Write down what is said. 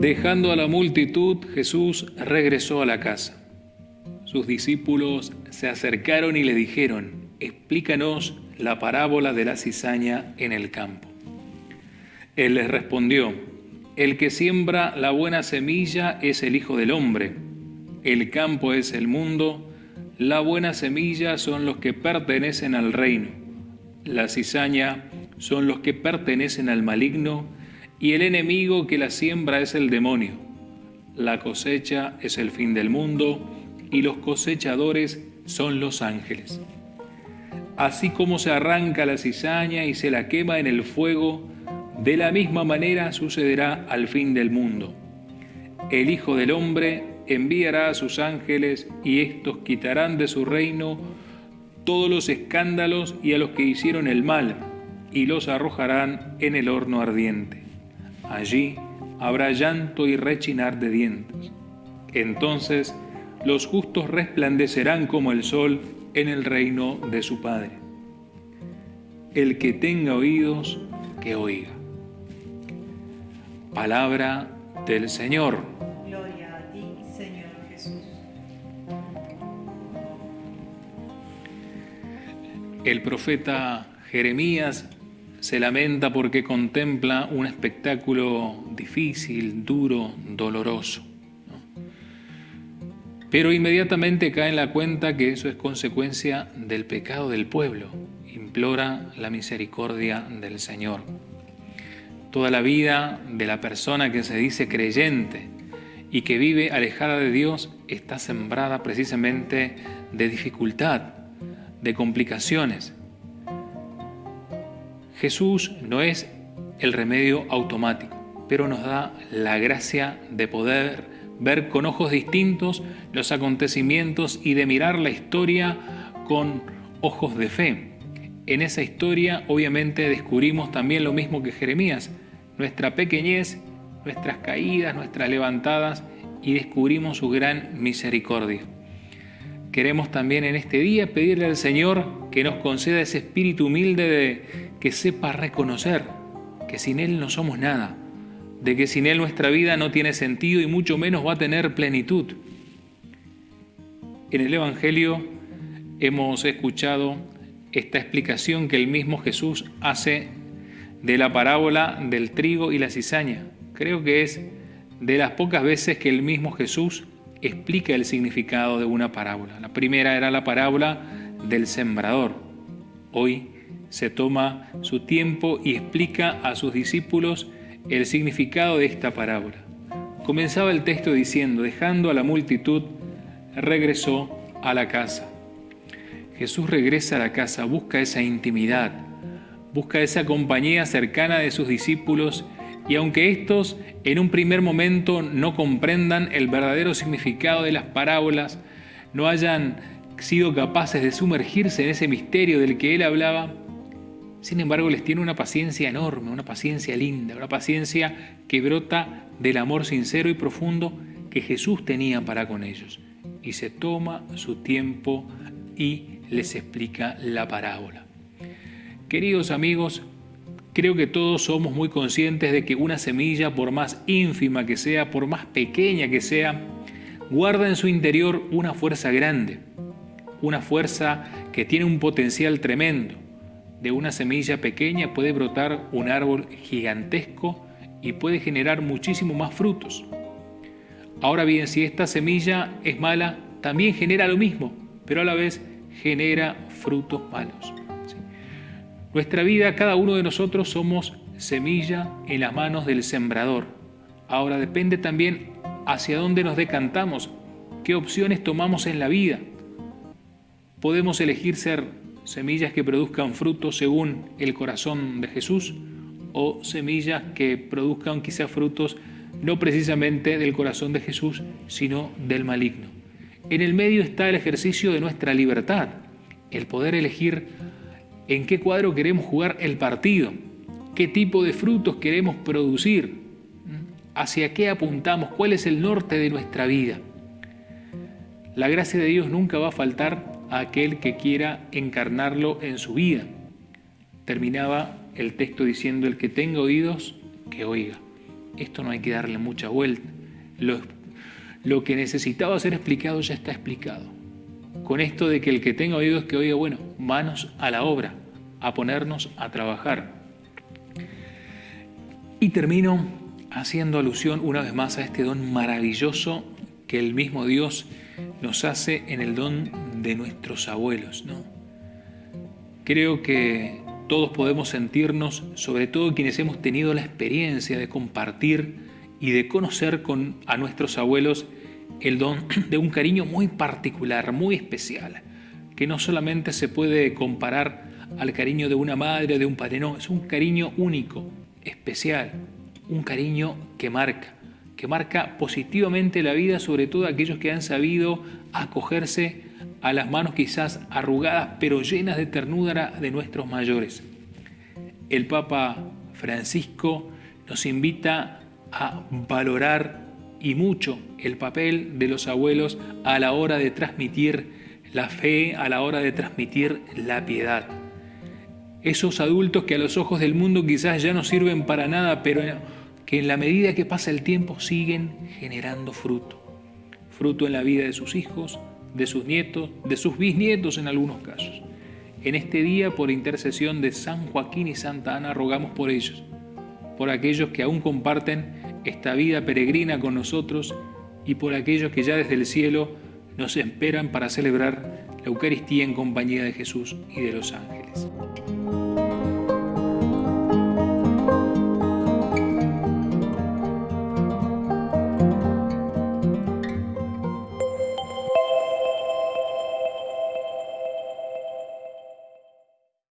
Dejando a la multitud, Jesús regresó a la casa. Sus discípulos se acercaron y le dijeron, explícanos la parábola de la cizaña en el campo. Él les respondió, el que siembra la buena semilla es el Hijo del Hombre, el campo es el mundo, la buena semilla son los que pertenecen al reino, la cizaña son los que pertenecen al maligno, y el enemigo que la siembra es el demonio. La cosecha es el fin del mundo, y los cosechadores son los ángeles. Así como se arranca la cizaña y se la quema en el fuego, de la misma manera sucederá al fin del mundo. El Hijo del Hombre enviará a sus ángeles y éstos quitarán de su reino todos los escándalos y a los que hicieron el mal, y los arrojarán en el horno ardiente. Allí habrá llanto y rechinar de dientes. Entonces los justos resplandecerán como el sol en el reino de su Padre. El que tenga oídos, que oiga. Palabra del Señor. Gloria a ti, Señor Jesús. El profeta Jeremías se lamenta porque contempla un espectáculo difícil, duro, doloroso. Pero inmediatamente cae en la cuenta que eso es consecuencia del pecado del pueblo. Implora la misericordia del Señor. Toda la vida de la persona que se dice creyente y que vive alejada de Dios está sembrada precisamente de dificultad, de complicaciones. Jesús no es el remedio automático, pero nos da la gracia de poder ver con ojos distintos los acontecimientos y de mirar la historia con ojos de fe. En esa historia obviamente descubrimos también lo mismo que Jeremías, nuestra pequeñez, nuestras caídas, nuestras levantadas y descubrimos su gran misericordia. Queremos también en este día pedirle al Señor que nos conceda ese espíritu humilde de que sepa reconocer que sin Él no somos nada, de que sin Él nuestra vida no tiene sentido y mucho menos va a tener plenitud. En el Evangelio hemos escuchado esta explicación que el mismo Jesús hace de la parábola del trigo y la cizaña. Creo que es de las pocas veces que el mismo Jesús explica el significado de una parábola. La primera era la parábola del sembrador. Hoy se toma su tiempo y explica a sus discípulos el significado de esta parábola. Comenzaba el texto diciendo, dejando a la multitud, regresó a la casa. Jesús regresa a la casa, busca esa intimidad, busca esa compañía cercana de sus discípulos y aunque estos en un primer momento no comprendan el verdadero significado de las parábolas, no hayan sido capaces de sumergirse en ese misterio del que él hablaba, sin embargo les tiene una paciencia enorme, una paciencia linda, una paciencia que brota del amor sincero y profundo que Jesús tenía para con ellos. Y se toma su tiempo y les explica la parábola. Queridos amigos, creo que todos somos muy conscientes de que una semilla, por más ínfima que sea, por más pequeña que sea, guarda en su interior una fuerza grande, una fuerza que tiene un potencial tremendo. De una semilla pequeña puede brotar un árbol gigantesco y puede generar muchísimo más frutos. Ahora bien, si esta semilla es mala, también genera lo mismo, pero a la vez genera frutos malos. Nuestra vida, cada uno de nosotros somos semilla en las manos del sembrador. Ahora depende también hacia dónde nos decantamos, qué opciones tomamos en la vida. Podemos elegir ser semillas que produzcan frutos según el corazón de Jesús o semillas que produzcan quizás frutos no precisamente del corazón de Jesús, sino del maligno. En el medio está el ejercicio de nuestra libertad, el poder elegir en qué cuadro queremos jugar el partido, qué tipo de frutos queremos producir, hacia qué apuntamos, cuál es el norte de nuestra vida. La gracia de Dios nunca va a faltar a aquel que quiera encarnarlo en su vida. Terminaba el texto diciendo, el que tenga oídos, que oiga. Esto no hay que darle mucha vuelta. Lo, lo que necesitaba ser explicado ya está explicado. Con esto de que el que tenga oídos, que oiga, bueno, manos a la obra, a ponernos a trabajar. Y termino haciendo alusión una vez más a este don maravilloso que el mismo Dios nos hace en el don de nuestros abuelos. ¿no? Creo que todos podemos sentirnos, sobre todo quienes hemos tenido la experiencia de compartir y de conocer con, a nuestros abuelos el don de un cariño muy particular, muy especial, que no solamente se puede comparar al cariño de una madre o de un padre, no, es un cariño único, especial, un cariño que marca, que marca positivamente la vida, sobre todo aquellos que han sabido acogerse a las manos quizás arrugadas pero llenas de ternura de nuestros mayores. El Papa Francisco nos invita a valorar y mucho el papel de los abuelos a la hora de transmitir la fe, a la hora de transmitir la piedad. Esos adultos que a los ojos del mundo quizás ya no sirven para nada, pero que en la medida que pasa el tiempo siguen generando fruto. Fruto en la vida de sus hijos, de sus nietos, de sus bisnietos en algunos casos. En este día, por intercesión de San Joaquín y Santa Ana, rogamos por ellos, por aquellos que aún comparten esta vida peregrina con nosotros y por aquellos que ya desde el cielo nos esperan para celebrar la Eucaristía en compañía de Jesús y de los ángeles.